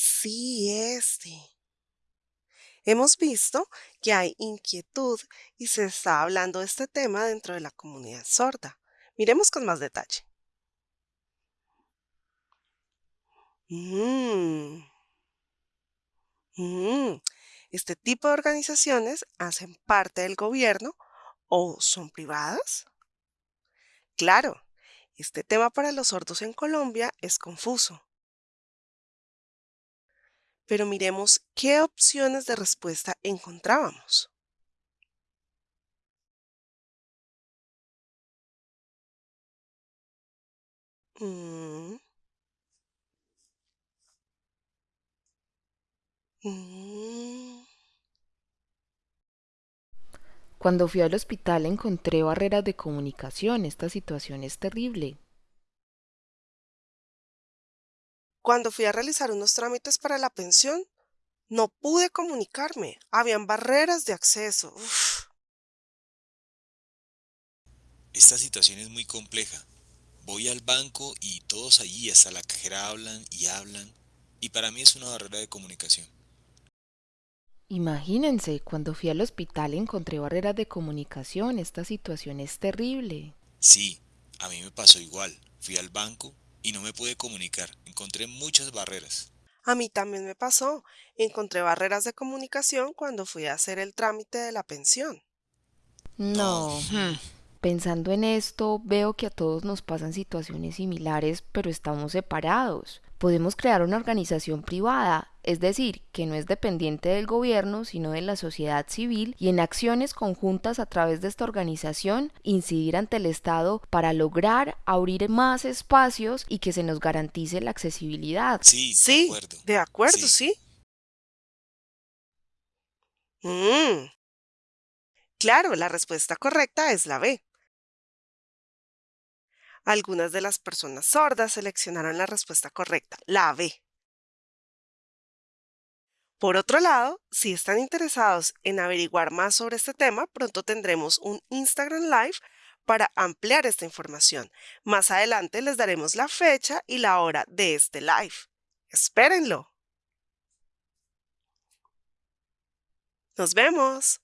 Sí, este. Hemos visto que hay inquietud y se está hablando de este tema dentro de la comunidad sorda. Miremos con más detalle. Mm, mm. Este tipo de organizaciones hacen parte del gobierno o son privadas. Claro, este tema para los sordos en Colombia es confuso. Pero miremos qué opciones de respuesta encontrábamos. Mm, mm. Cuando fui al hospital encontré barreras de comunicación. Esta situación es terrible. Cuando fui a realizar unos trámites para la pensión, no pude comunicarme. Habían barreras de acceso. Uf. Esta situación es muy compleja. Voy al banco y todos allí hasta la cajera hablan y hablan, y para mí es una barrera de comunicación. Imagínense, cuando fui al hospital encontré barreras de comunicación. Esta situación es terrible. Sí, a mí me pasó igual. Fui al banco y no me pude comunicar. Encontré muchas barreras. A mí también me pasó. Encontré barreras de comunicación cuando fui a hacer el trámite de la pensión. No. No. hmm. Pensando en esto, veo que a todos nos pasan situaciones similares, pero estamos separados. Podemos crear una organización privada, es decir, que no es dependiente del gobierno, sino de la sociedad civil, y en acciones conjuntas a través de esta organización incidir ante el Estado para lograr abrir más espacios y que se nos garantice la accesibilidad. Sí, de Sí, acuerdo. de acuerdo, Sí. sí. Mm, Claro, la respuesta correcta es la B. Algunas de las personas sordas seleccionaron la respuesta correcta, la B. Por otro lado, si están interesados en averiguar más sobre este tema, pronto tendremos un Instagram Live para ampliar esta información. Más adelante les daremos la fecha y la hora de este live. Espérenlo. Nos vemos.